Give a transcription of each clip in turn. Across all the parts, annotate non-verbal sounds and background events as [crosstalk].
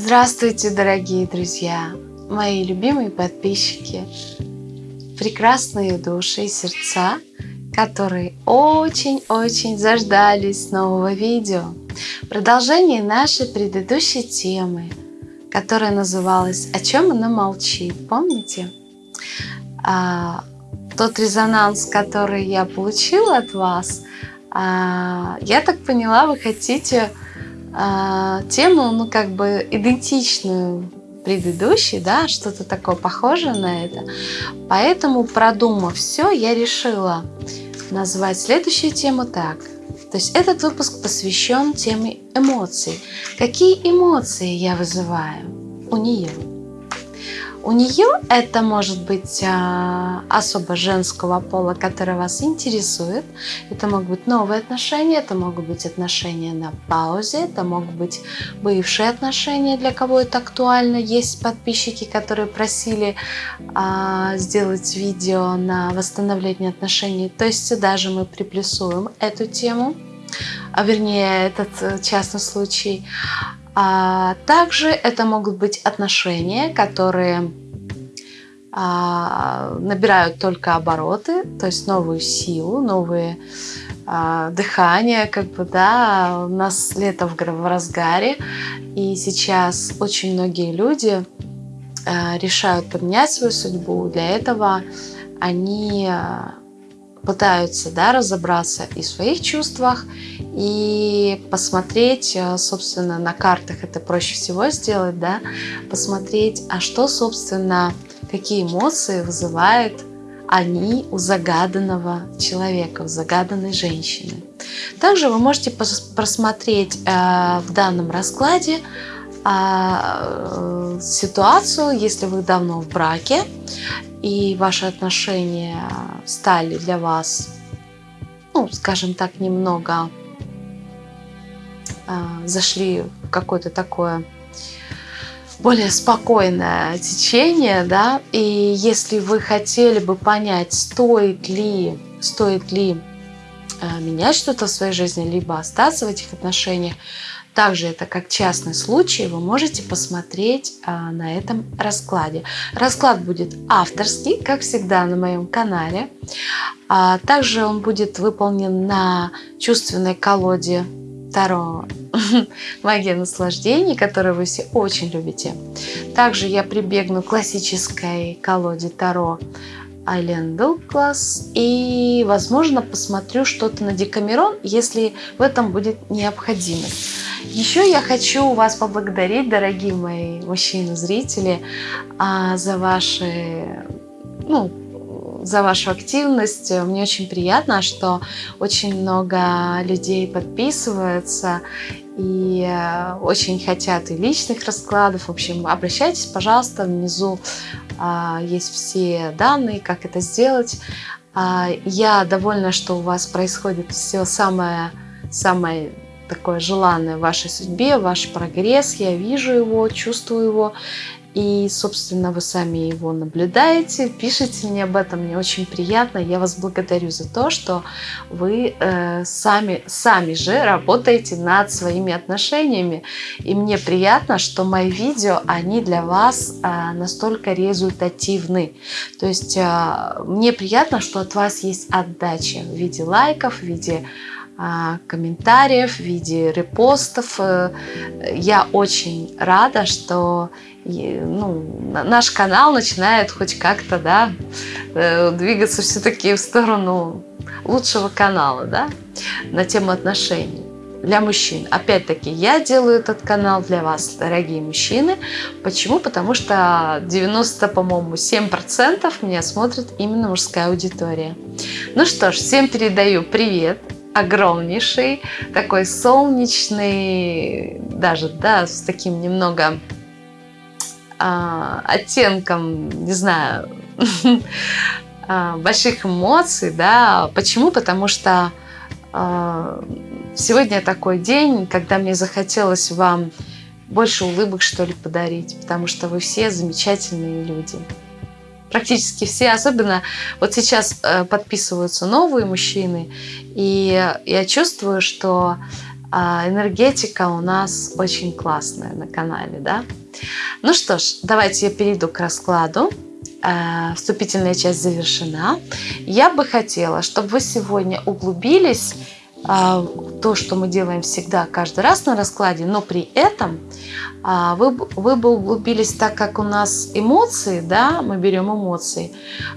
Здравствуйте, дорогие друзья, мои любимые подписчики, прекрасные души и сердца, которые очень-очень заждались нового видео. Продолжение нашей предыдущей темы, которая называлась «О чем она молчит?». Помните? А, тот резонанс, который я получила от вас, а, я так поняла, вы хотите а, тему, ну, как бы идентичную предыдущей, да, что-то такое похожее на это. Поэтому, продумав все, я решила назвать следующую тему так. То есть этот выпуск посвящен теме эмоций. Какие эмоции я вызываю у нее? У нее это может быть а, особо женского пола, который вас интересует. Это могут быть новые отношения, это могут быть отношения на паузе, это могут быть бывшие отношения, для кого это актуально. Есть подписчики, которые просили а, сделать видео на восстановление отношений. То есть сюда же мы приплюсуем эту тему, а вернее этот э, частный случай. А также это могут быть отношения, которые а, набирают только обороты, то есть новую силу, новые а, дыхания, как бы, да, у нас лето в, в разгаре, и сейчас очень многие люди а, решают поменять свою судьбу. Для этого они а, пытаются да, разобраться и в своих чувствах, и посмотреть, э, собственно, на картах это проще всего сделать, да, посмотреть, а что, собственно, какие эмоции вызывает они у загаданного человека, у загаданной женщины. Также вы можете просмотреть э, в данном раскладе э, ситуацию, если вы давно в браке, и ваши отношения стали для вас, ну, скажем так, немного э, зашли в какое-то такое более спокойное течение, да, и если вы хотели бы понять, стоит ли, стоит ли э, менять что-то в своей жизни, либо остаться в этих отношениях, также это как частный случай, вы можете посмотреть а, на этом раскладе. Расклад будет авторский, как всегда на моем канале. А, также он будет выполнен на чувственной колоде Таро [laughs] «Магия наслаждений», которую вы все очень любите. Также я прибегну к классической колоде Таро Айлен Дуглас. И, возможно, посмотрю что-то на Декамерон, если в этом будет необходимость. Еще я хочу вас поблагодарить, дорогие мои мужчины-зрители, а, за ваши ну, за вашу активность. Мне очень приятно, что очень много людей подписываются и э, очень хотят и личных раскладов. В общем, обращайтесь, пожалуйста, внизу а, есть все данные, как это сделать. А, я довольна, что у вас происходит все самое, самое такое желанное в вашей судьбе, ваш прогресс. Я вижу его, чувствую его. И, собственно, вы сами его наблюдаете, пишите мне об этом, мне очень приятно. Я вас благодарю за то, что вы э, сами, сами же работаете над своими отношениями. И мне приятно, что мои видео, они для вас э, настолько результативны. То есть э, мне приятно, что от вас есть отдача в виде лайков, в виде комментариев, в виде репостов. Э, я очень рада, что ну, наш канал начинает хоть как-то да, э, двигаться все-таки в сторону лучшего канала да, на тему отношений для мужчин. Опять-таки, я делаю этот канал для вас, дорогие мужчины. Почему? Потому что 90, по-моему, 7% меня смотрит именно мужская аудитория. Ну что ж, всем передаю привет огромнейший, такой солнечный, даже, да, с таким немного а, оттенком, не знаю, [laughs] а, больших эмоций, да. Почему? Потому что а, сегодня такой день, когда мне захотелось вам больше улыбок, что ли, подарить, потому что вы все замечательные люди практически все, особенно вот сейчас э, подписываются новые мужчины, и я чувствую, что а, энергетика у нас очень классная на канале, да? Ну что ж, давайте я перейду к раскладу. А, вступительная часть завершена. Я бы хотела, чтобы вы сегодня углубились то, что мы делаем всегда, каждый раз на раскладе, но при этом а, вы, вы бы углубились, так как у нас эмоции, да, мы берем эмоции,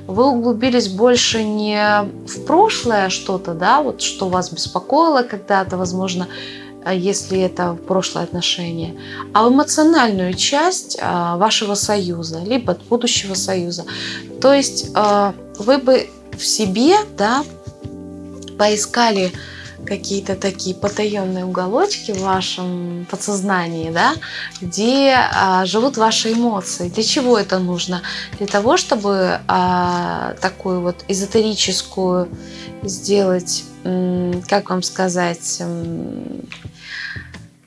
вы углубились больше не в прошлое что-то, да, вот что вас беспокоило когда-то, возможно, если это прошлое отношение, а в эмоциональную часть а, вашего союза, либо будущего союза. То есть вы бы в себе, да, поискали какие-то такие потаенные уголочки в вашем подсознании, да, где а, живут ваши эмоции. Для чего это нужно? Для того, чтобы а, такую вот эзотерическую сделать, как вам сказать,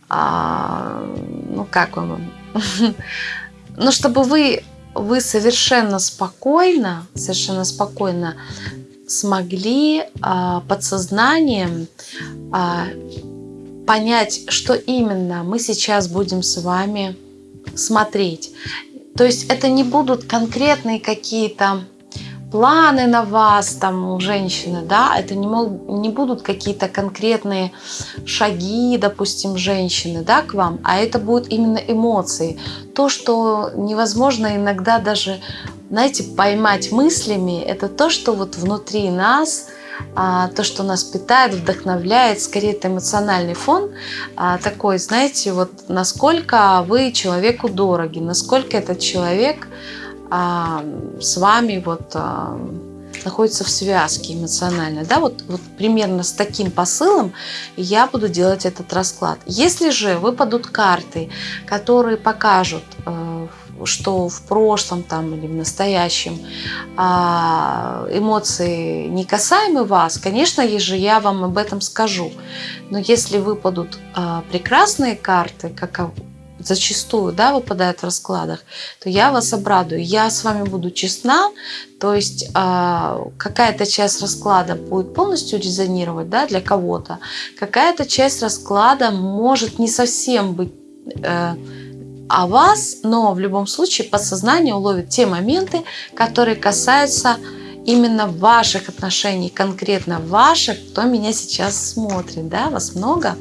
а, ну как вам, [laughs] ну чтобы вы вы совершенно спокойно, совершенно спокойно смогли а, подсознанием а, понять, что именно мы сейчас будем с вами смотреть. То есть это не будут конкретные какие-то планы на вас, там, у женщины, да, это не, мог, не будут какие-то конкретные шаги, допустим, женщины, да, к вам, а это будут именно эмоции. То, что невозможно иногда даже знаете, поймать мыслями, это то, что вот внутри нас, а, то, что нас питает, вдохновляет, скорее это эмоциональный фон а, такой, знаете, вот насколько вы человеку дороги, насколько этот человек с вами вот находится в связке эмоционально. Да? Вот, вот примерно с таким посылом я буду делать этот расклад. Если же выпадут карты, которые покажут э, что в прошлом там, или в настоящем а, эмоции не касаемы вас, конечно же, я вам об этом скажу. Но если выпадут а, прекрасные карты, как зачастую да, выпадают в раскладах, то я вас обрадую. Я с вами буду честна, то есть э, какая-то часть расклада будет полностью резонировать да, для кого-то, какая-то часть расклада может не совсем быть э, о вас, но в любом случае подсознание уловит те моменты, которые касаются именно ваших отношений, конкретно ваших, кто меня сейчас смотрит, да, вас много.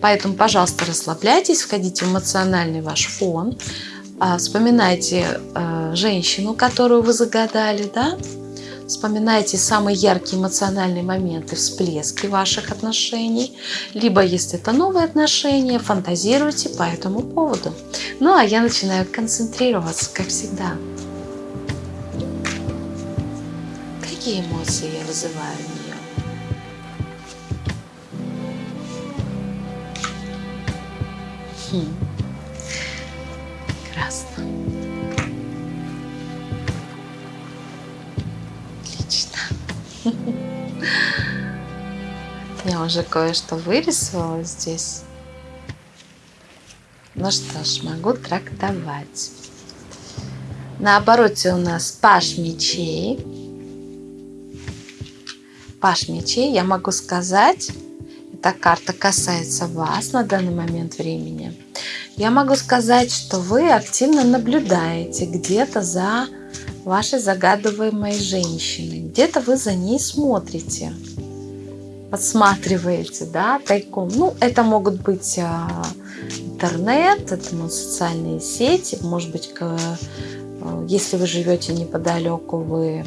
Поэтому, пожалуйста, расслабляйтесь, входите в эмоциональный ваш фон, а, вспоминайте э, женщину, которую вы загадали, да, Вспоминайте самые яркие эмоциональные моменты, всплески ваших отношений. Либо, если это новые отношения, фантазируйте по этому поводу. Ну, а я начинаю концентрироваться, как всегда. Какие эмоции я вызываю в нее? Хм. Прекрасно. [laughs] Я уже кое-что вырисовала здесь. Ну что ж, могу трактовать. На обороте у нас паш мечей. Паш мечей, я могу сказать, эта карта касается вас на данный момент времени. Я могу сказать, что вы активно наблюдаете где-то за вашей загадываемой женщины. Где-то вы за ней смотрите, подсматриваете, да, тайком. Ну, это могут быть а, интернет, это могут социальные сети, может быть, если вы живете неподалеку, вы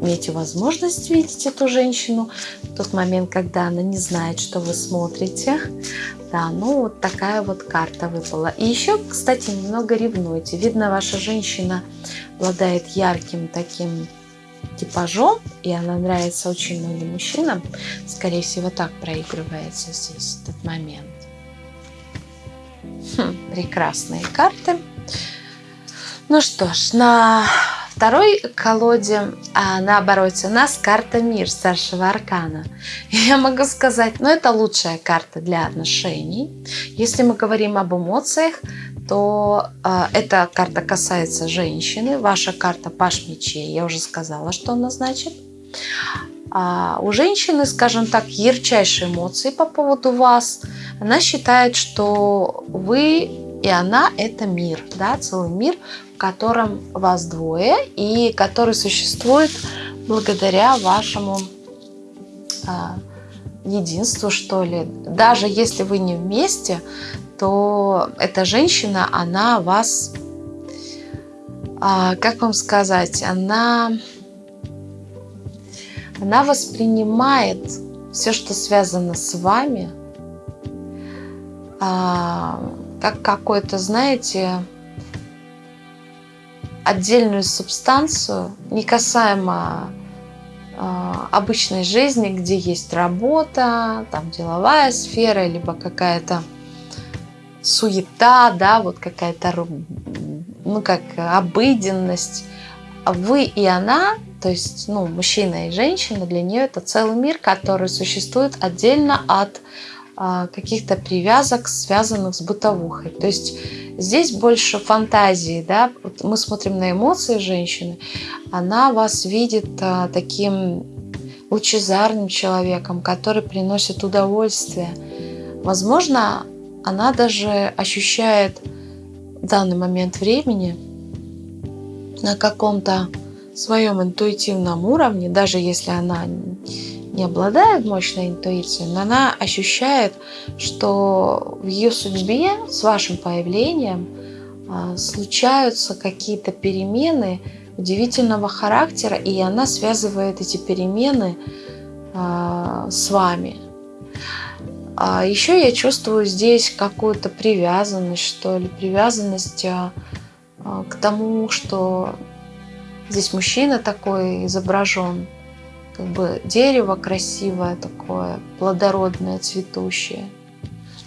имеете возможность видеть эту женщину в тот момент, когда она не знает, что вы смотрите. Да, ну вот такая вот карта выпала. И еще, кстати, немного ревнуйте. Видно, ваша женщина обладает ярким таким типажом, и она нравится очень многим мужчинам. Скорее всего, так проигрывается здесь этот момент. Хм, прекрасные карты. Ну что ж, на второй колоде, а на обороте у нас карта Мир старшего аркана. [laughs] Я могу сказать, ну это лучшая карта для отношений. Если мы говорим об эмоциях, то э, эта карта касается женщины. Ваша карта Паш мечей, я уже сказала, что она значит. А у женщины, скажем так, ярчайшие эмоции по поводу вас. Она считает, что вы и она – это мир, да, целый мир, котором вас двое и который существует благодаря вашему а, единству, что ли. Даже если вы не вместе, то эта женщина, она вас, а, как вам сказать, она, она воспринимает все, что связано с вами, а, как какой-то, знаете, отдельную субстанцию, не касаемо э, обычной жизни, где есть работа, там деловая сфера, либо какая-то суета, да, вот какая-то, ну, как обыденность. Вы и она, то есть, ну, мужчина и женщина, для нее это целый мир, который существует отдельно от а, каких-то привязок, связанных с бытовухой. То есть здесь больше фантазии, да, вот мы смотрим на эмоции женщины, она вас видит а, таким лучезарным человеком, который приносит удовольствие. Возможно, она даже ощущает в данный момент времени на каком-то своем интуитивном уровне, даже если она не обладает мощной интуицией, но она ощущает, что в ее судьбе с вашим появлением а, случаются какие-то перемены удивительного характера, и она связывает эти перемены а, с вами. А еще я чувствую здесь какую-то привязанность, что ли, привязанность к тому, что здесь мужчина такой изображен, как бы дерево красивое такое, плодородное, цветущее.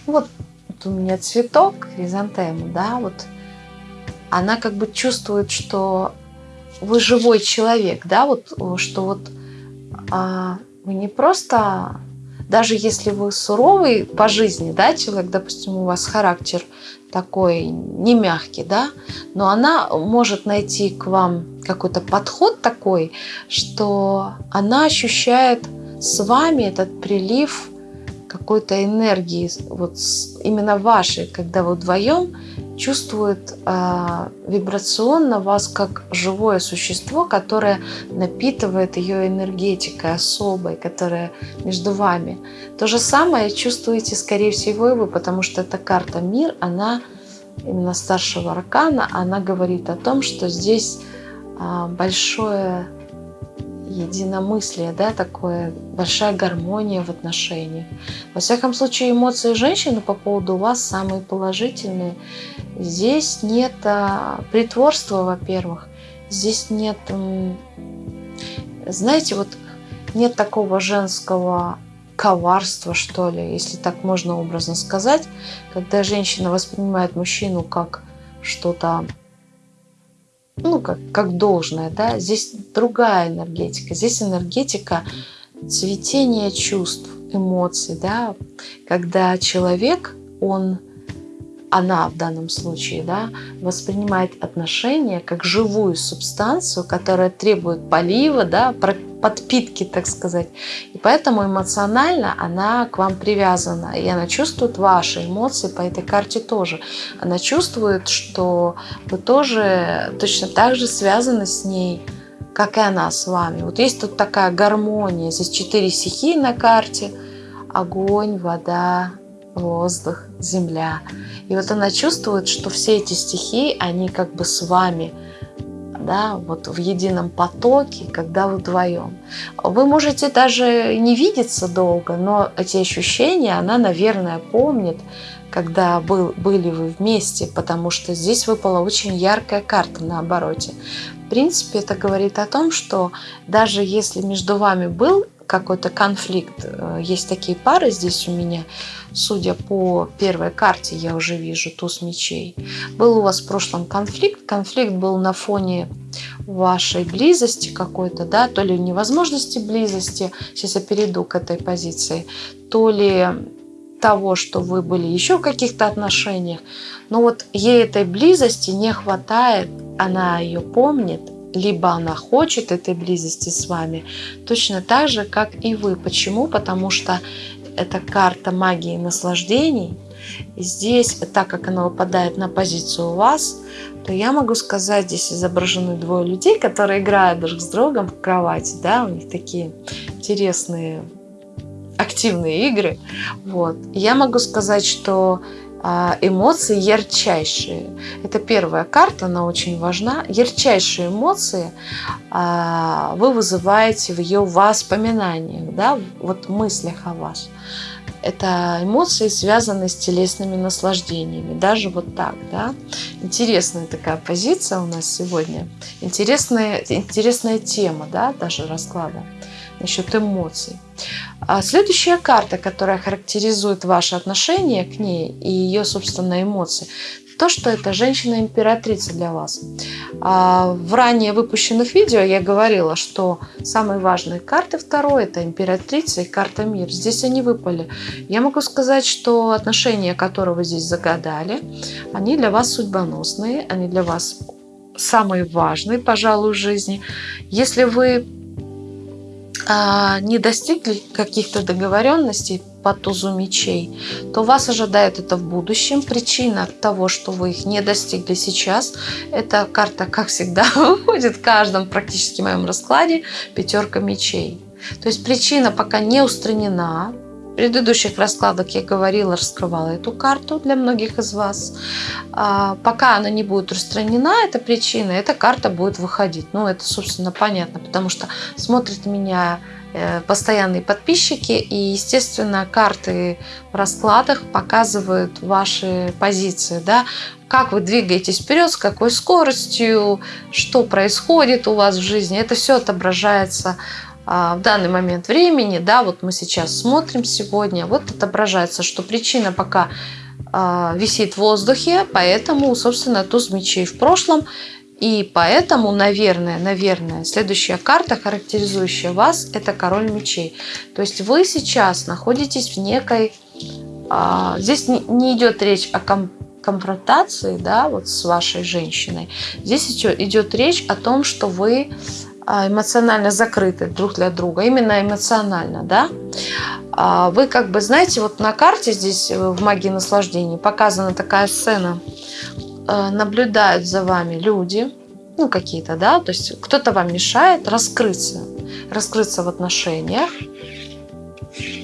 Ну вот, вот у меня цветок, хризантема, да, вот она как бы чувствует, что вы живой человек, да, вот, что вот а, вы не просто, даже если вы суровый по жизни, да, человек, допустим, у вас характер такой не мягкий, да, но она может найти к вам какой-то подход такой, что она ощущает с вами этот прилив какой-то энергии, вот именно вашей, когда вы вдвоем чувствует э, вибрационно вас как живое существо, которое напитывает ее энергетикой особой, которая между вами. То же самое чувствуете, скорее всего, и вы, потому что эта карта «Мир», она именно старшего аркана, она говорит о том, что здесь э, большое единомыслие, да, такое, большая гармония в отношениях. Во всяком случае, эмоции женщины по поводу вас самые положительные. Здесь нет а, притворства, во-первых. Здесь нет, знаете, вот нет такого женского коварства, что ли, если так можно образно сказать, когда женщина воспринимает мужчину как что-то ну, как, как должное, да, здесь другая энергетика, здесь энергетика цветения чувств, эмоций, да, когда человек, он, она в данном случае, да, воспринимает отношения как живую субстанцию, которая требует полива, да, подпитки, так сказать. И поэтому эмоционально она к вам привязана. И она чувствует ваши эмоции по этой карте тоже. Она чувствует, что вы тоже точно так же связаны с ней, как и она с вами. Вот есть тут такая гармония. Здесь четыре стихии на карте. Огонь, вода, воздух, земля. И вот она чувствует, что все эти стихии, они как бы с вами – да, вот в едином потоке, когда вы вдвоем. Вы можете даже не видеться долго, но эти ощущения она, наверное, помнит, когда был, были вы вместе, потому что здесь выпала очень яркая карта на обороте. В принципе, это говорит о том, что даже если между вами был какой-то конфликт. Э, есть такие пары здесь у меня, судя по первой карте, я уже вижу туз мечей. Был у вас в прошлом конфликт. Конфликт был на фоне вашей близости какой-то, да, то ли невозможности близости, сейчас я перейду к этой позиции, то ли того, что вы были еще в каких-то отношениях. Но вот ей этой близости не хватает, она ее помнит, либо она хочет этой близости с вами, точно так же, как и вы. Почему? Потому что это карта магии наслаждений. И здесь, так как она выпадает на позицию у вас, то я могу сказать, здесь изображены двое людей, которые играют друг с другом в кровати, да, у них такие интересные активные игры. Вот. я могу сказать, что эмоции ярчайшие. Это первая карта, она очень важна. Ярчайшие эмоции а, вы вызываете в ее воспоминаниях, да, вот мыслях о вас. Это эмоции, связанные с телесными наслаждениями. Даже вот так, да. Интересная такая позиция у нас сегодня. Интересная, интересная тема, да, даже расклада насчет эмоций. А следующая карта, которая характеризует ваши отношения к ней и ее, собственно, эмоции, то, что это женщина-императрица для вас. А в ранее выпущенных видео я говорила, что самые важные карты второй – это императрица и карта мир. Здесь они выпали. Я могу сказать, что отношения, которые вы здесь загадали, они для вас судьбоносные, они для вас самые важные, пожалуй, в жизни. Если вы а, не достигли каких-то договоренностей по тузу мечей, то вас ожидает это в будущем. Причина того, что вы их не достигли сейчас, эта карта, как всегда, [laughs] выходит в каждом практически моем раскладе пятерка мечей. То есть причина пока не устранена, предыдущих раскладах я говорила, раскрывала эту карту для многих из вас. А, пока она не будет устранена, эта причина, эта карта будет выходить. Ну, это, собственно, понятно, потому что смотрят меня э, постоянные подписчики, и, естественно, карты в раскладах показывают ваши позиции, да, как вы двигаетесь вперед, с какой скоростью, что происходит у вас в жизни. Это все отображается в данный момент времени, да, вот мы сейчас смотрим сегодня, вот отображается, что причина пока а, висит в воздухе, поэтому, собственно, туз мечей в прошлом, и поэтому, наверное, наверное, следующая карта, характеризующая вас, это король мечей. То есть вы сейчас находитесь в некой... А, здесь не идет речь о конфронтации, да, вот с вашей женщиной. Здесь идет речь о том, что вы а, эмоционально закрыты друг для друга, именно эмоционально, да, а, вы как бы, знаете, вот на карте здесь э, в магии наслаждения показана такая сцена, э, наблюдают за вами люди, ну какие-то, да, то есть кто-то вам мешает раскрыться, раскрыться в отношениях,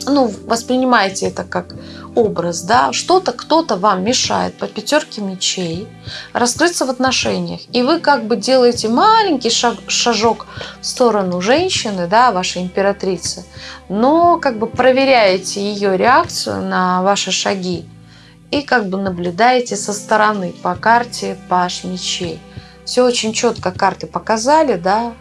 ну, воспринимайте это как образ, да, что-то, кто-то вам мешает по пятерке мечей раскрыться в отношениях, и вы как бы делаете маленький шаг, шажок в сторону женщины, да, вашей императрицы, но как бы проверяете ее реакцию на ваши шаги и как бы наблюдаете со стороны по карте Паш мечей. Все очень четко карты показали, да,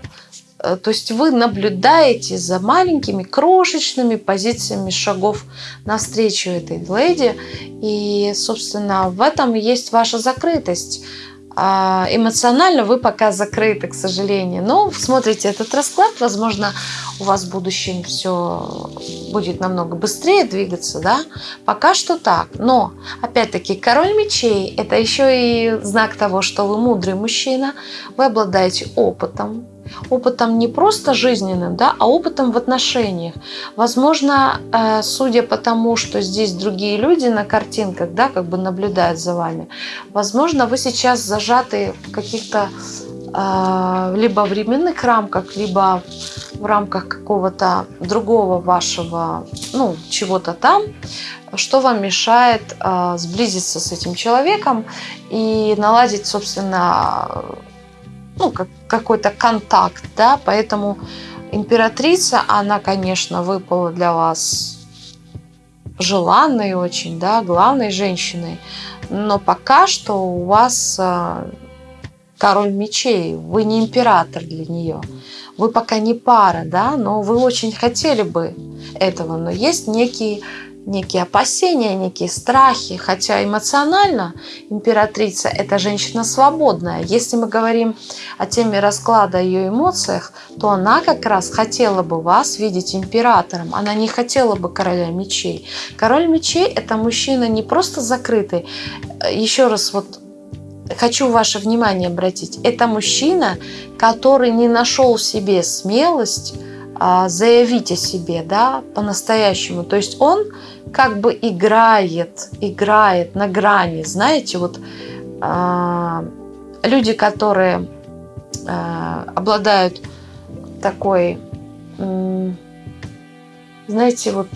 то есть вы наблюдаете за маленькими крошечными позициями шагов навстречу этой леди. И, собственно, в этом есть ваша закрытость. А эмоционально вы пока закрыты, к сожалению. Но смотрите этот расклад, возможно, у вас в будущем все будет намного быстрее двигаться, да? Пока что так. Но, опять-таки, король мечей – это еще и знак того, что вы мудрый мужчина, вы обладаете опытом, опытом не просто жизненным, да, а опытом в отношениях. Возможно, э, судя по тому, что здесь другие люди на картинках, да, как бы наблюдают за вами, возможно, вы сейчас зажаты в каких-то э, либо временных рамках, либо в рамках какого-то другого вашего, ну, чего-то там, что вам мешает э, сблизиться с этим человеком и наладить, собственно, ну, как, какой-то контакт, да, поэтому императрица, она, конечно, выпала для вас желанной очень, да, главной женщиной, но пока что у вас а, король мечей, вы не император для нее, вы пока не пара, да, но вы очень хотели бы этого, но есть некий некие опасения, некие страхи, хотя эмоционально императрица – это женщина свободная. Если мы говорим о теме расклада ее эмоциях, то она как раз хотела бы вас видеть императором, она не хотела бы короля мечей. Король мечей – это мужчина не просто закрытый, еще раз вот хочу ваше внимание обратить, это мужчина, который не нашел в себе смелость а, заявить о себе, да, по-настоящему. То есть он как бы играет, играет на грани, знаете, вот а, люди, которые а, обладают такой, знаете, вот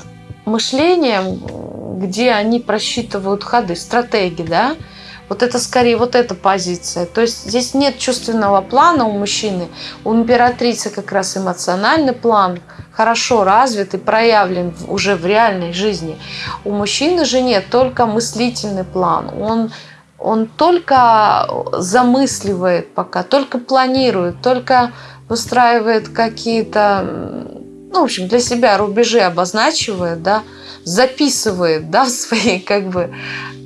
мышлением, где они просчитывают ходы, стратегии, да, вот это скорее вот эта позиция. То есть здесь нет чувственного плана у мужчины. У императрицы как раз эмоциональный план хорошо развит и проявлен уже в реальной жизни. У мужчины же нет только мыслительный план. Он он только замысливает пока, только планирует, только выстраивает какие-то, ну, в общем, для себя рубежи обозначивает, да, записывает, да, [laughs] в своей, как бы,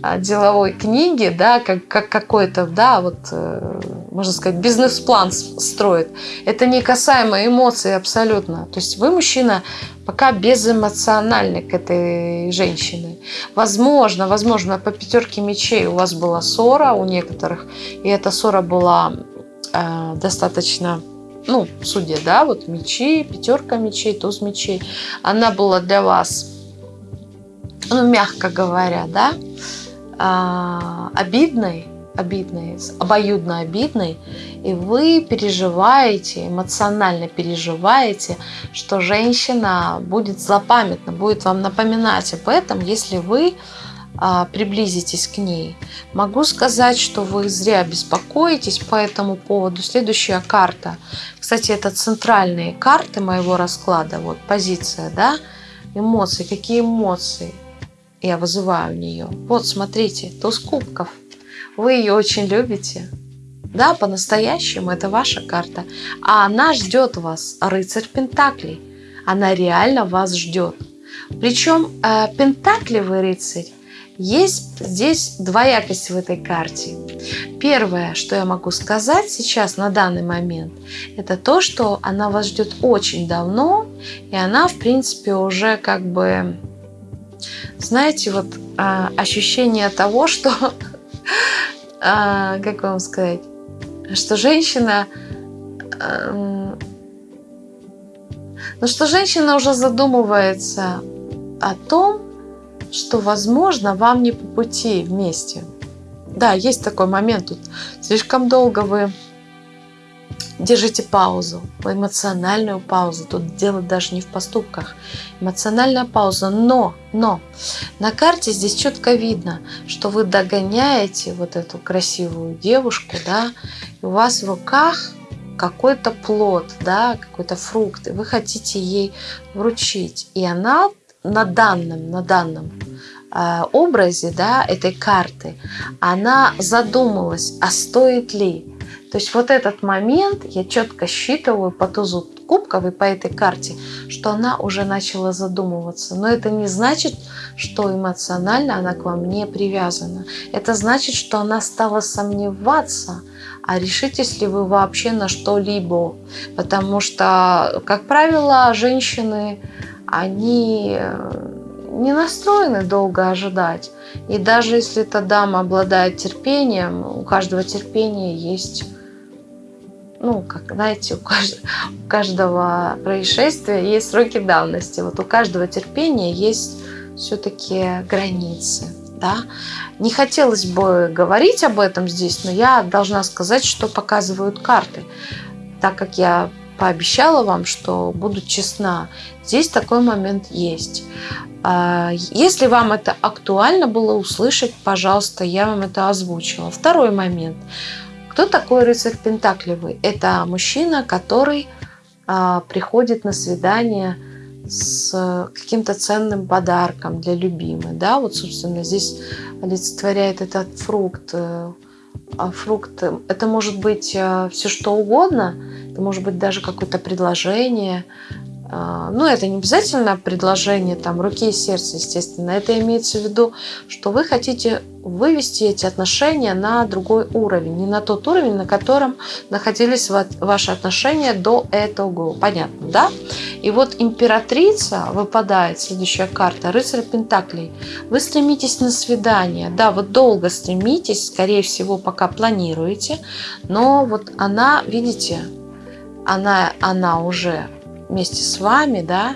а, деловой книге, да, как, как какой-то, да, вот, э, можно сказать, бизнес-план строит. Это не касаемо эмоций абсолютно. То есть вы, мужчина, пока безэмоциональный к этой женщине. Возможно, возможно, по пятерке мечей у вас была ссора у некоторых, и эта ссора была э, достаточно ну, судя, да, вот мечи, пятерка мечей, туз мечей, она была для вас, ну, мягко говоря, да, а, обидной, обидной, обоюдно обидной, и вы переживаете, эмоционально переживаете, что женщина будет злопамятна, будет вам напоминать об этом, если вы приблизитесь к ней. Могу сказать, что вы зря беспокоитесь по этому поводу. Следующая карта. Кстати, это центральные карты моего расклада. Вот позиция, да, эмоции. Какие эмоции? я вызываю у нее. Вот, смотрите, туз кубков. Вы ее очень любите. Да, по-настоящему это ваша карта. А она ждет вас, рыцарь Пентаклей. Она реально вас ждет. Причем э, Пентаклевый рыцарь есть здесь двоякость в этой карте. Первое, что я могу сказать сейчас на данный момент, это то, что она вас ждет очень давно, и она, в принципе, уже как бы знаете, вот а, ощущение того, что, [laughs] а, как вам сказать, что женщина, а, ну что женщина уже задумывается о том, что, возможно, вам не по пути вместе. Да, есть такой момент тут. Слишком долго вы Держите паузу, эмоциональную паузу. Тут дело даже не в поступках. Эмоциональная пауза. Но, но, на карте здесь четко видно, что вы догоняете вот эту красивую девушку, да, и у вас в руках какой-то плод, да, какой-то фрукт, и вы хотите ей вручить. И она на данном, на данном образе, да, этой карты, она задумалась, а стоит ли то есть вот этот момент я четко считываю по тузу кубков и по этой карте, что она уже начала задумываться. Но это не значит, что эмоционально она к вам не привязана. Это значит, что она стала сомневаться, а решитесь ли вы вообще на что-либо. Потому что, как правило, женщины, они э, не настроены долго ожидать. И даже если эта дама обладает терпением, у каждого терпения есть ну, как знаете, у каждого, у каждого происшествия есть сроки давности. Вот у каждого терпения есть все-таки границы. Да? Не хотелось бы говорить об этом здесь, но я должна сказать, что показывают карты. Так как я пообещала вам, что буду честна, здесь такой момент есть. А, если вам это актуально было услышать, пожалуйста, я вам это озвучила. Второй момент – кто такой рыцарь Пентаклевый? Это мужчина, который а, приходит на свидание с каким-то ценным подарком для любимой. Да, вот, собственно, здесь олицетворяет этот фрукт. Э, а фрукт, это может быть э, все что угодно, может быть даже какое-то предложение, а, ну, это не обязательно предложение там руки и сердца, естественно. Это имеется в виду, что вы хотите вывести эти отношения на другой уровень, не на тот уровень, на котором находились ваши отношения до этого. Понятно, да? И вот императрица выпадает, следующая карта, рыцарь Пентаклей. Вы стремитесь на свидание, да, вот долго стремитесь, скорее всего, пока планируете, но вот она, видите, она, она уже вместе с вами, да,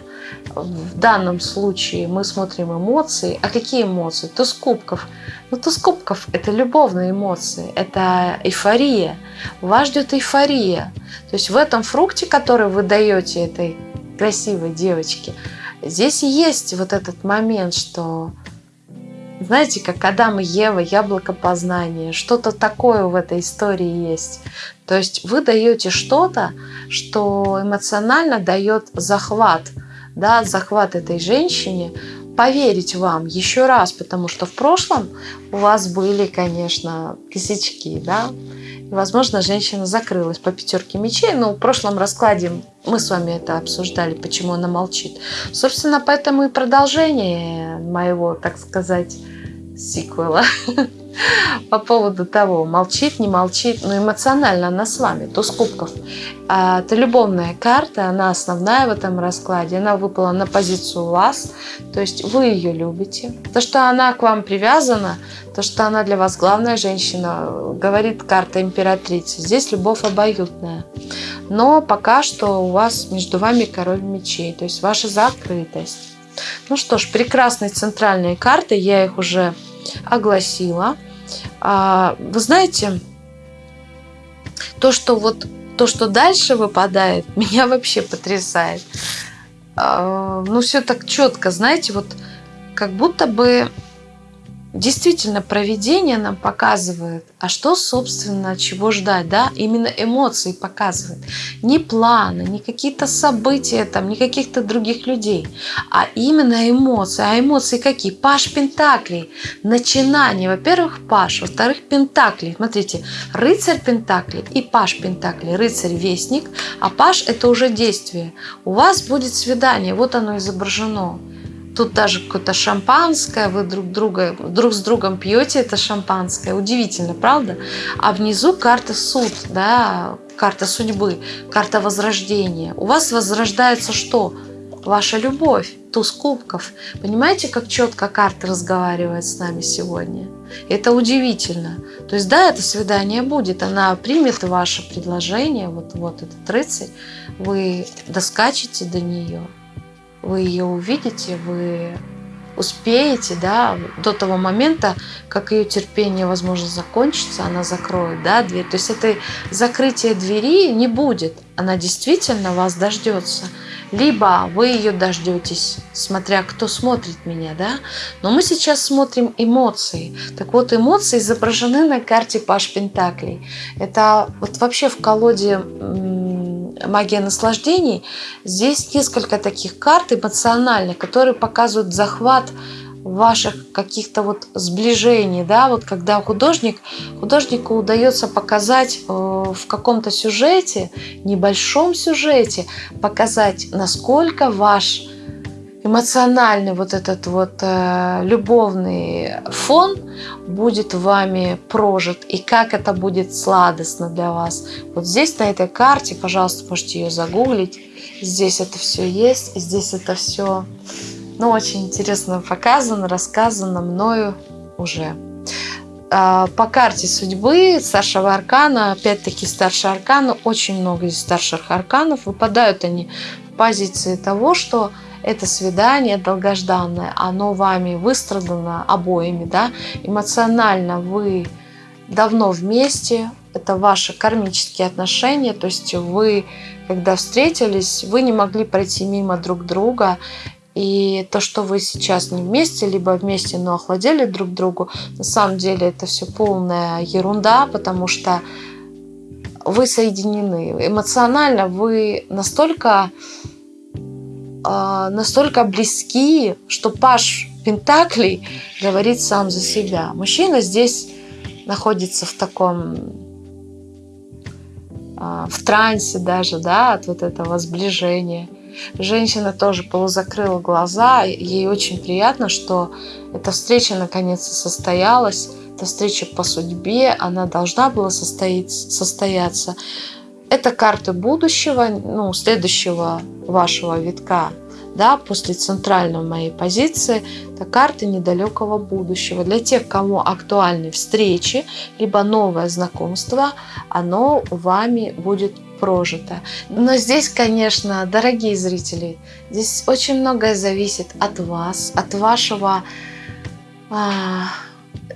в данном случае мы смотрим эмоции. А какие эмоции? Туз кубков. Ну, туз кубков – это любовные эмоции, это эйфория. Вас ждет эйфория. То есть в этом фрукте, который вы даете этой красивой девочке, здесь есть вот этот момент, что знаете, как Адам и Ева, яблоко познания, что-то такое в этой истории есть. То есть вы даете что-то, что эмоционально дает захват, да, захват этой женщине, поверить вам еще раз, потому что в прошлом у вас были, конечно, косячки, да, и, возможно, женщина закрылась по пятерке мечей, но в прошлом раскладе мы с вами это обсуждали, почему она молчит. Собственно, поэтому и продолжение моего, так сказать, сиквела [laughs] по поводу того, молчит, не молчит, но эмоционально она с вами, туз кубков. А, это любовная карта, она основная в этом раскладе, она выпала на позицию вас, то есть вы ее любите. То, что она к вам привязана, то, что она для вас главная женщина, говорит карта императрицы. Здесь любовь обоюдная. Но пока что у вас между вами король мечей, то есть ваша закрытость. Ну что ж, прекрасные центральные карты, я их уже огласила. А, вы знаете, то, что вот то, что дальше выпадает, [laughs] меня вообще потрясает. А, ну, все так четко, знаете, вот как будто бы действительно проведение нам показывает, а что, собственно, чего ждать, да, именно эмоции показывает. Не планы, не какие-то события, там, не каких-то других людей, а именно эмоции. А эмоции какие? Паш Пентаклей, начинание. Во-первых, Паш, во-вторых, Пентаклей. Смотрите, рыцарь Пентаклей и Паш Пентаклей. Рыцарь Вестник, а Паш это уже действие. У вас будет свидание, вот оно изображено. Тут даже какое-то шампанское, вы друг, друга, друг с другом пьете это шампанское. Удивительно, правда? А внизу карта суд, да, карта судьбы, карта возрождения. У вас возрождается что? Ваша любовь, туз кубков. Понимаете, как четко карта разговаривает с нами сегодня? Это удивительно. То есть, да, это свидание будет, она примет ваше предложение, вот, вот этот рыцарь, вы доскачете до нее, вы ее увидите, вы успеете, да, до того момента, как ее терпение, возможно, закончится, она закроет, да, дверь. То есть это закрытие двери не будет, она действительно вас дождется. Либо вы ее дождетесь, смотря кто смотрит меня, да. Но мы сейчас смотрим эмоции. Так вот, эмоции изображены на карте Паш Пентаклей. Это вот вообще в колоде магия наслаждений, здесь несколько таких карт эмоциональных, которые показывают захват ваших каких-то вот сближений, да, вот когда художник, художнику удается показать э, в каком-то сюжете, небольшом сюжете, показать, насколько ваш эмоциональный вот этот вот э, любовный фон будет вами прожит и как это будет сладостно для вас. Вот здесь на этой карте, пожалуйста, можете ее загуглить. Здесь это все есть, здесь это все, ну, очень интересно показано, рассказано мною уже. А, по карте судьбы старшего аркана, опять-таки старший аркан, очень много из старших арканов, выпадают они в позиции того, что это свидание долгожданное, оно вами выстрадано обоими, да, эмоционально вы давно вместе, это ваши кармические отношения, то есть вы, когда встретились, вы не могли пройти мимо друг друга, и то, что вы сейчас не вместе, либо вместе, но охладели друг другу, на самом деле это все полная ерунда, потому что вы соединены. Эмоционально вы настолько а, настолько близки, что Паш Пентаклей говорит сам за себя. Мужчина здесь находится в таком а, в трансе даже, да, от вот этого сближения. Женщина тоже полузакрыла глаза, ей очень приятно, что эта встреча наконец-то состоялась, эта встреча по судьбе, она должна была состояться. Это карты будущего, ну, следующего вашего витка, да, после центральной моей позиции, это карты недалекого будущего. Для тех, кому актуальны встречи, либо новое знакомство, оно вами будет прожито. Но здесь, конечно, дорогие зрители, здесь очень многое зависит от вас, от вашего а,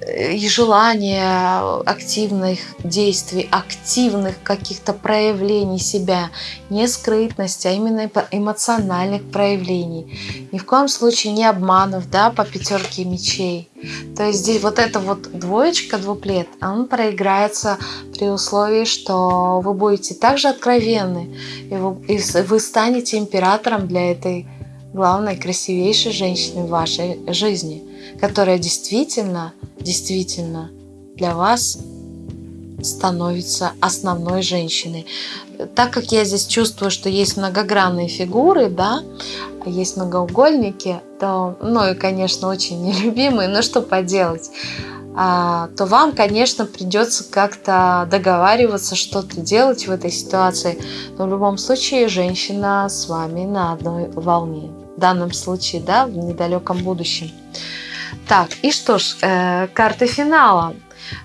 и желания активных действий, активных каких-то проявлений себя, не скрытности, а именно эмоциональных проявлений. Ни в коем случае не обманов, да, по пятерке мечей. То есть здесь вот эта вот двоечка, двуплет, он проиграется при условии, что вы будете также откровенны, и вы, и вы станете императором для этой главной, красивейшей женщины в вашей жизни, которая действительно действительно для вас становится основной женщиной. Так как я здесь чувствую, что есть многогранные фигуры, да, есть многоугольники, то, ну и, конечно, очень [laughs] нелюбимые, но что поделать, а, то вам, конечно, придется как-то договариваться, что-то делать в этой ситуации. Но в любом случае женщина с вами на одной волне. В данном случае, да, в недалеком будущем. Так, и что ж, э, карты финала.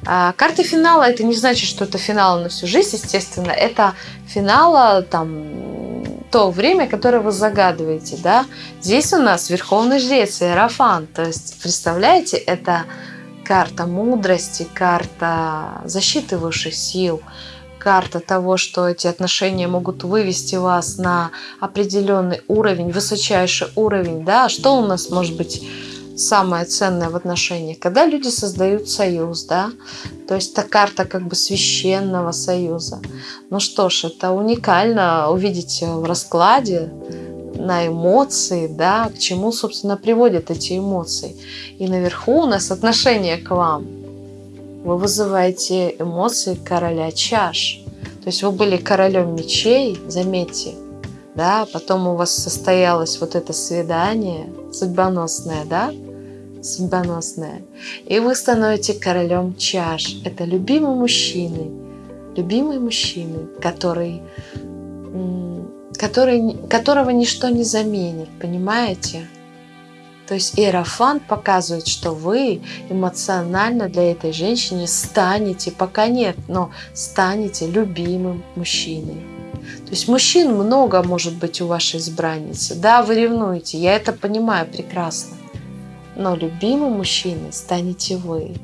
Э, карты финала это не значит, что это финал на всю жизнь, естественно. Это финала там то время, которое вы загадываете, да. Здесь у нас Верховный Жрец, Иерофан. То есть, представляете, это карта мудрости, карта защиты высших сил, карта того, что эти отношения могут вывести вас на определенный уровень, высочайший уровень, да. Что у нас может быть самое ценное в отношениях, когда люди создают союз, да, то есть это карта как бы священного союза. Ну что ж, это уникально увидеть в раскладе на эмоции, да, к чему, собственно, приводят эти эмоции. И наверху у нас отношение к вам. Вы вызываете эмоции короля чаш. То есть вы были королем мечей, заметьте, да, потом у вас состоялось вот это свидание судьбоносное, да, судьбоносное, и вы становитесь королем чаш. Это любимый мужчина, любимый мужчина, который, который, которого ничто не заменит, понимаете? То есть Иерофан показывает, что вы эмоционально для этой женщины станете, пока нет, но станете любимым мужчиной. То есть мужчин много может быть у вашей избранницы. Да, вы ревнуете, я это понимаю прекрасно. Но любимым мужчиной станете вы.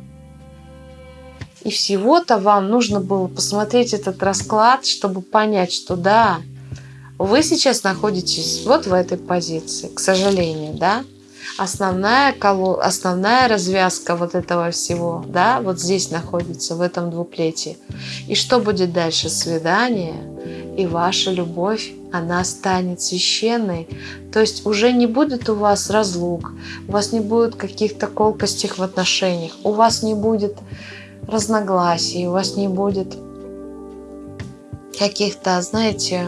И всего-то вам нужно было посмотреть этот расклад, чтобы понять, что да, вы сейчас находитесь вот в этой позиции, к сожалению, да. Основная, коло... основная развязка вот этого всего, да, вот здесь находится, в этом двуплете. И что будет дальше? Свидание и ваша любовь, она станет священной. То есть уже не будет у вас разлук, у вас не будет каких-то колкостей в отношениях, у вас не будет разногласий, у вас не будет каких-то, знаете,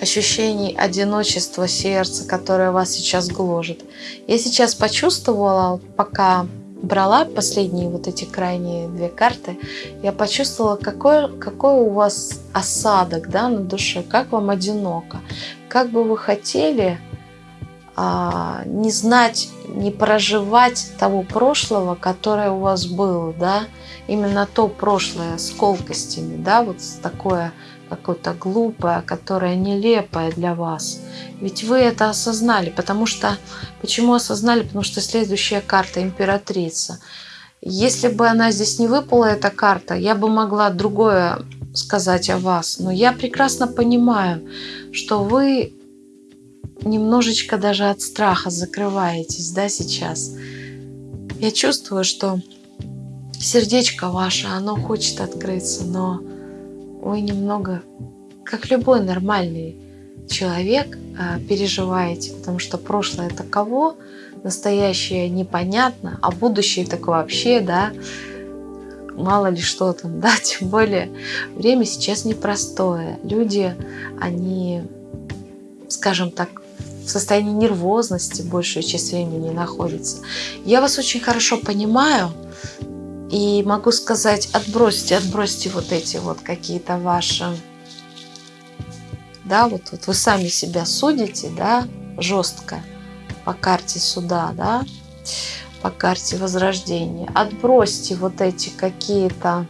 ощущений одиночества сердца, которое вас сейчас гложет. Я сейчас почувствовала, пока брала последние вот эти крайние две карты, я почувствовала, какой, какой у вас осадок да, на душе, как вам одиноко, как бы вы хотели а, не знать, не проживать того прошлого, которое у вас было, да, именно то прошлое с колкостями, да, вот такое какое-то глупое, которое нелепое для вас. Ведь вы это осознали, потому что... Почему осознали? Потому что следующая карта – императрица. Если бы она здесь не выпала, эта карта, я бы могла другое сказать о вас. Но я прекрасно понимаю, что вы немножечко даже от страха закрываетесь, да, сейчас. Я чувствую, что сердечко ваше, оно хочет открыться, но вы немного, как любой нормальный человек, а, переживаете, потому что прошлое таково, настоящее непонятно, а будущее так вообще, да, мало ли что там, [laughs] да, тем более время сейчас непростое. Люди, они скажем так, в состоянии нервозности большую часть времени находится. Я вас очень хорошо понимаю и могу сказать, отбросьте, отбросьте вот эти вот какие-то ваши, да, вот, вот вы сами себя судите, да, жестко по карте суда, да, по карте возрождения. Отбросьте вот эти какие-то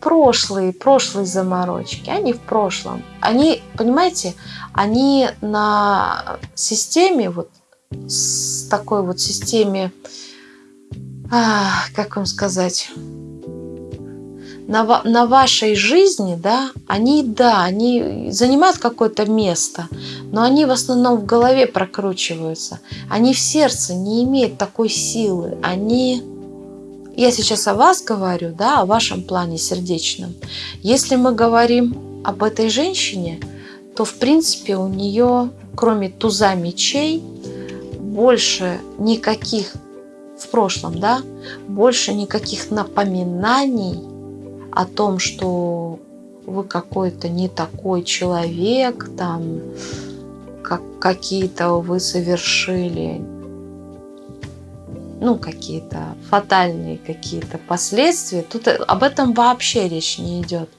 прошлые, прошлые заморочки, они в прошлом. Они, понимаете, они на системе, вот с такой вот системе, а, как вам сказать, на, на вашей жизни, да, они, да, они занимают какое-то место, но они в основном в голове прокручиваются. Они в сердце не имеют такой силы. Они я сейчас о вас говорю, да, о вашем плане сердечном. Если мы говорим об этой женщине, то в принципе у нее, кроме туза мечей, больше никаких в прошлом, да, больше никаких напоминаний о том, что вы какой-то не такой человек, там, как какие-то вы совершили ну, какие-то фатальные какие-то последствия, тут об этом вообще речь не идет.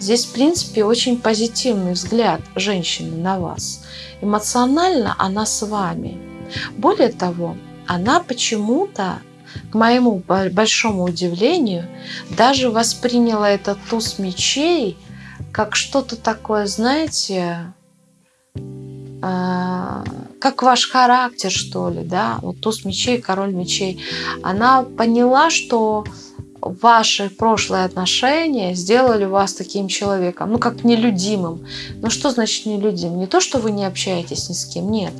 Здесь, в принципе, очень позитивный взгляд женщины на вас. Эмоционально она с вами. Более того, она почему-то, к моему большому удивлению, даже восприняла этот туз мечей как что-то такое, знаете, а, как ваш характер, что ли, да, вот туз мечей, король мечей, она поняла, что ваши прошлые отношения сделали вас таким человеком, ну, как нелюдимым. Ну, что значит нелюдим? Не то, что вы не общаетесь ни с кем, нет,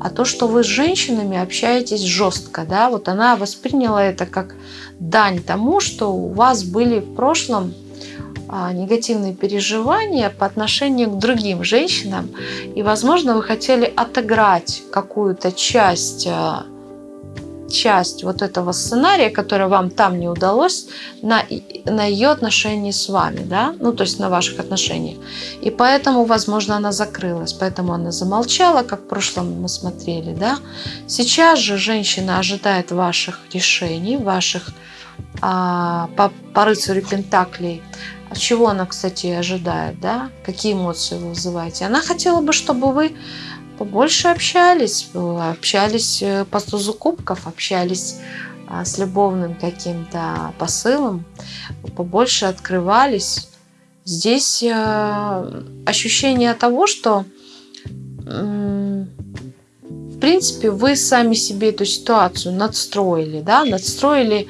а то, что вы с женщинами общаетесь жестко, да, вот она восприняла это как дань тому, что у вас были в прошлом а, негативные переживания по отношению к другим женщинам. И, возможно, вы хотели отыграть какую-то часть, а, часть вот этого сценария, который вам там не удалось, на, на ее отношении с вами, да, ну, то есть на ваших отношениях. И поэтому, возможно, она закрылась, поэтому она замолчала, как в прошлом мы смотрели, да. Сейчас же женщина ожидает ваших решений, ваших а, по, по рыцарю Пентаклей, от чего она, кстати, ожидает, да? Какие эмоции вы вызываете? Она хотела бы, чтобы вы побольше общались, общались э, по тузу кубков, общались а, с любовным каким-то посылом, побольше открывались. Здесь э, ощущение того, что в принципе вы сами себе эту ситуацию надстроили, да, надстроили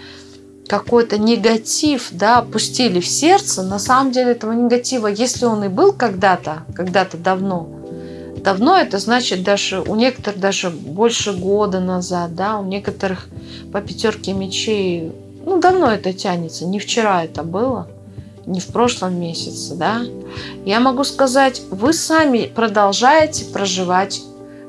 какой-то негатив, да, опустили в сердце, на самом деле этого негатива, если он и был когда-то, когда-то давно, давно это значит даже у некоторых даже больше года назад, да, у некоторых по пятерке мечей, ну, давно это тянется, не вчера это было, не в прошлом месяце, да. Я могу сказать, вы сами продолжаете проживать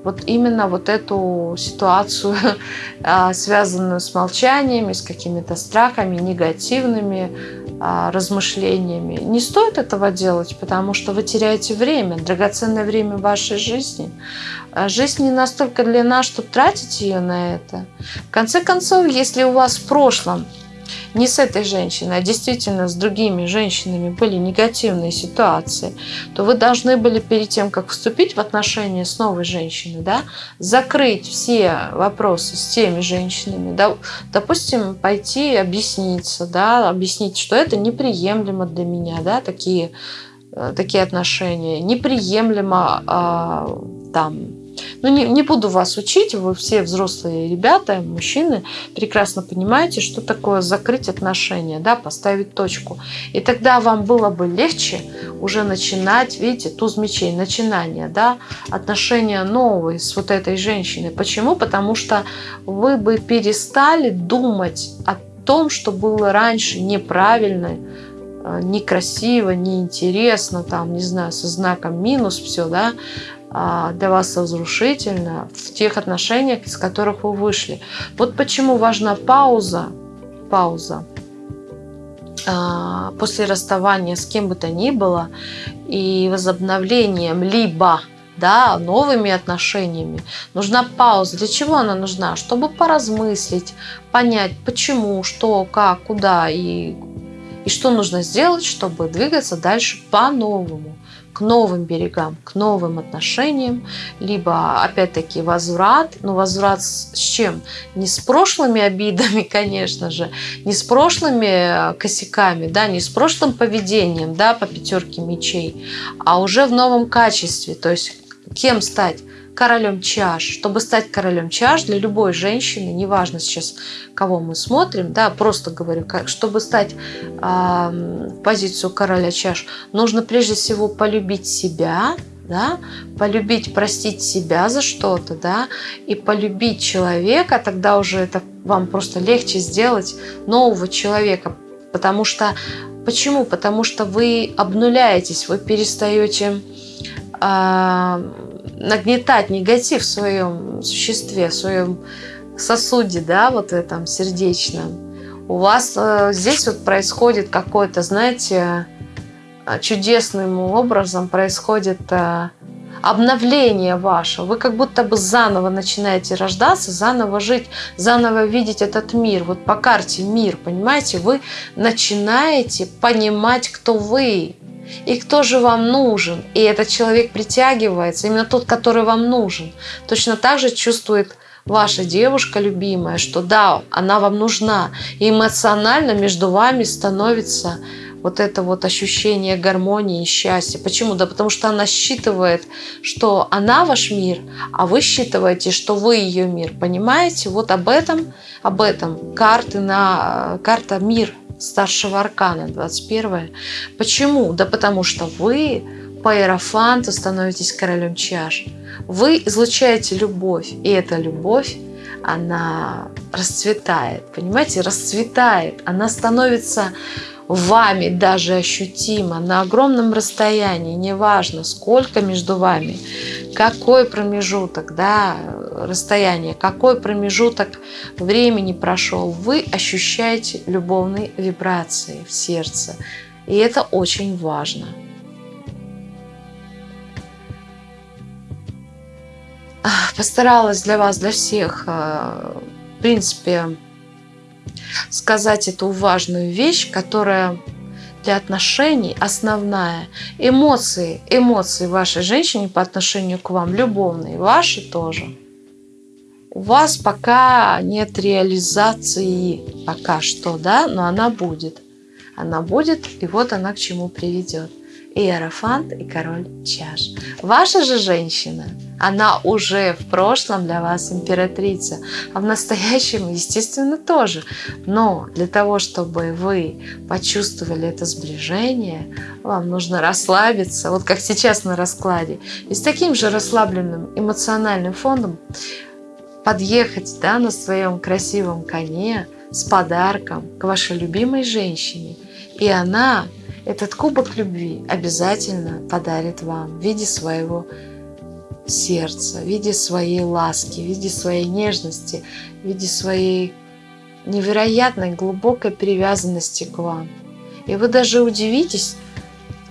вот именно вот эту ситуацию, [laughs] а, связанную с молчаниями, с какими-то страхами, негативными размышлениями. Не стоит этого делать, потому что вы теряете время, драгоценное время вашей жизни. А, жизнь не настолько длинна, чтобы тратить ее на это. В конце концов, если у вас в прошлом не с этой женщиной, а действительно с другими женщинами были негативные ситуации, то вы должны были перед тем, как вступить в отношения с новой женщиной, да, закрыть все вопросы с теми женщинами, да, допустим, пойти объясниться, да, объяснить, что это неприемлемо для меня, да, такие, э, такие отношения, неприемлемо а, там ну, не, не буду вас учить, вы все взрослые ребята, мужчины, прекрасно понимаете, что такое закрыть отношения, да, поставить точку. И тогда вам было бы легче уже начинать, видите, туз мечей, начинание, да, отношения новые с вот этой женщиной. Почему? Потому что вы бы перестали думать о том, что было раньше неправильно, э, некрасиво, неинтересно, там, не знаю, со знаком минус все, да, для вас разрушительно в тех отношениях, из которых вы вышли. Вот почему важна пауза, пауза а, после расставания с кем бы то ни было и возобновлением либо да, новыми отношениями. Нужна пауза. Для чего она нужна? Чтобы поразмыслить, понять, почему, что, как, куда и, и что нужно сделать, чтобы двигаться дальше по-новому к новым берегам, к новым отношениям, либо, опять-таки, возврат. Но возврат с чем? Не с прошлыми обидами, [laughs] конечно же, не с прошлыми косяками, да, не с прошлым поведением, да, по пятерке мечей, а уже в новом качестве. То есть кем стать? Королем чаш. Чтобы стать королем чаш для любой женщины, неважно сейчас, кого мы смотрим, да, просто говорю, чтобы стать э, в позицию короля чаш, нужно прежде всего полюбить себя, да, полюбить, простить себя за что-то, да, и полюбить человека, тогда уже это вам просто легче сделать нового человека, потому что, почему? Потому что вы обнуляетесь, вы перестаете нагнетать негатив в своем существе, в своем сосуде, да, вот этом сердечном, у вас э, здесь вот происходит какое-то, знаете, э, чудесным образом происходит э, обновление ваше. Вы как будто бы заново начинаете рождаться, заново жить, заново видеть этот мир. Вот по карте мир, понимаете, вы начинаете понимать, кто вы, и кто же вам нужен. И этот человек притягивается, именно тот, который вам нужен. Точно так же чувствует ваша девушка любимая, что да, она вам нужна. И эмоционально между вами становится вот это вот ощущение гармонии и счастья. Почему? Да потому что она считывает, что она ваш мир, а вы считываете, что вы ее мир. Понимаете? Вот об этом, об этом карты на карта мир старшего аркана, 21 Почему? Да потому что вы по иерофанту становитесь королем чаш. Вы излучаете любовь, и эта любовь, она расцветает, понимаете, расцветает, она становится вами даже ощутимо на огромном расстоянии, неважно, сколько между вами, какой промежуток, да, расстояние, какой промежуток времени прошел, вы ощущаете любовные вибрации в сердце. И это очень важно. Постаралась для вас, для всех, э, в принципе, сказать эту важную вещь, которая для отношений основная. Эмоции, эмоции вашей женщины по отношению к вам, любовные, ваши тоже. У вас пока нет реализации, пока что, да, но она будет. Она будет, и вот она к чему приведет. Иерофант и король чаш. Ваша же женщина, она уже в прошлом для вас императрица, а в настоящем, естественно, тоже. Но для того, чтобы вы почувствовали это сближение, вам нужно расслабиться, вот как сейчас на раскладе, и с таким же расслабленным эмоциональным фондом подъехать да, на своем красивом коне с подарком к вашей любимой женщине. И она этот кубок любви обязательно подарит вам в виде своего сердца, в виде своей ласки, в виде своей нежности, в виде своей невероятной глубокой привязанности к вам. И вы даже удивитесь,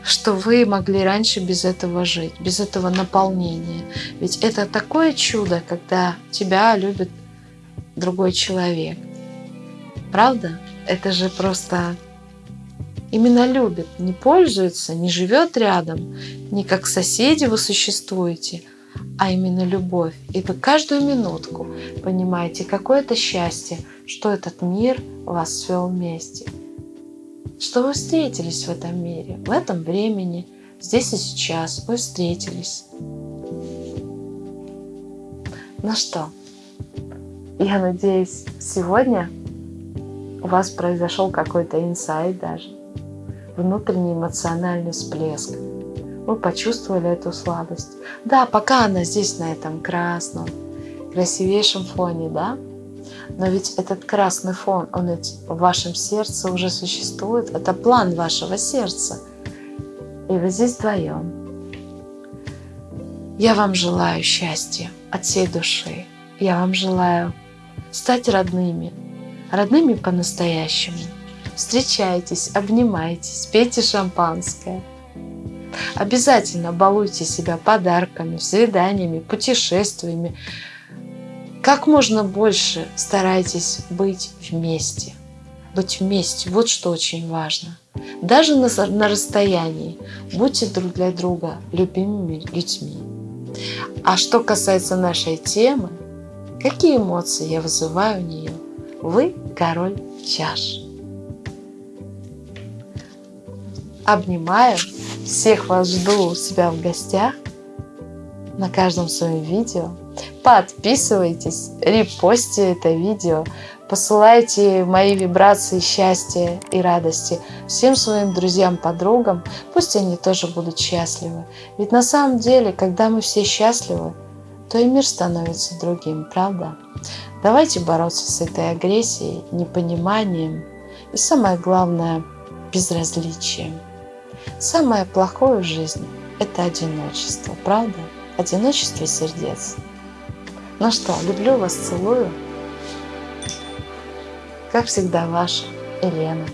что вы могли раньше без этого жить, без этого наполнения. Ведь это такое чудо, когда тебя любит другой человек. Правда? Это же просто именно любит, не пользуется, не живет рядом, не как соседи вы существуете, а именно любовь. И вы каждую минутку понимаете, какое это счастье, что этот мир вас свел вместе. Что вы встретились в этом мире, в этом времени, здесь и сейчас вы встретились. Ну что, я надеюсь, сегодня у вас произошел какой-то инсайт даже внутренний эмоциональный всплеск. Вы почувствовали эту сладость. Да, пока она здесь на этом красном, красивейшем фоне, да? Но ведь этот красный фон, он в вашем сердце уже существует. Это план вашего сердца. И вы здесь вдвоем. Я вам желаю счастья от всей души. Я вам желаю стать родными. Родными по-настоящему Встречайтесь, обнимайтесь, пейте шампанское. Обязательно балуйте себя подарками, свиданиями, путешествиями. Как можно больше старайтесь быть вместе. Быть вместе, вот что очень важно. Даже на, на расстоянии будьте друг для друга любимыми людьми. А что касается нашей темы, какие эмоции я вызываю в нее? Вы король чаш. Обнимаю, всех вас жду у себя в гостях на каждом своем видео. Подписывайтесь, репостите это видео, посылайте мои вибрации счастья и радости всем своим друзьям, подругам, пусть они тоже будут счастливы. Ведь на самом деле, когда мы все счастливы, то и мир становится другим, правда? Давайте бороться с этой агрессией, непониманием и самое главное – безразличием. Самое плохое в жизни – это одиночество, правда? Одиночество сердец. Ну что, люблю вас, целую. Как всегда, ваша Елена.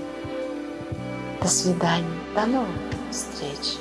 До свидания. До новых встреч.